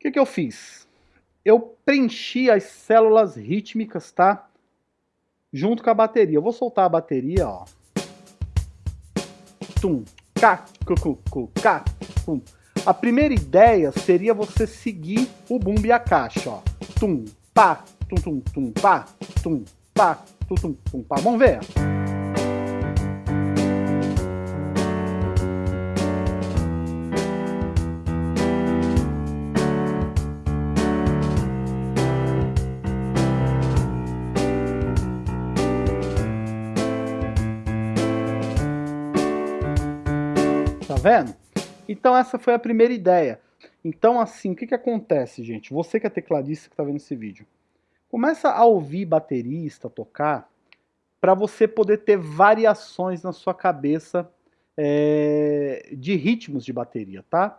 que, que eu fiz? Eu preenchi as células rítmicas, tá? Junto com a bateria. Eu vou soltar a bateria, ó. Tum, cá, cu, cu, tum. A primeira ideia seria você seguir o bumbo e a caixa, ó. Tum, pá, tum, tum, tum, pá, tum, pá, tum, tum, tum, pá. Vamos ver? Tá vendo? Então essa foi a primeira ideia. Então assim, o que, que acontece, gente? Você que é tecladista que está vendo esse vídeo, começa a ouvir baterista tocar para você poder ter variações na sua cabeça é, de ritmos de bateria, tá?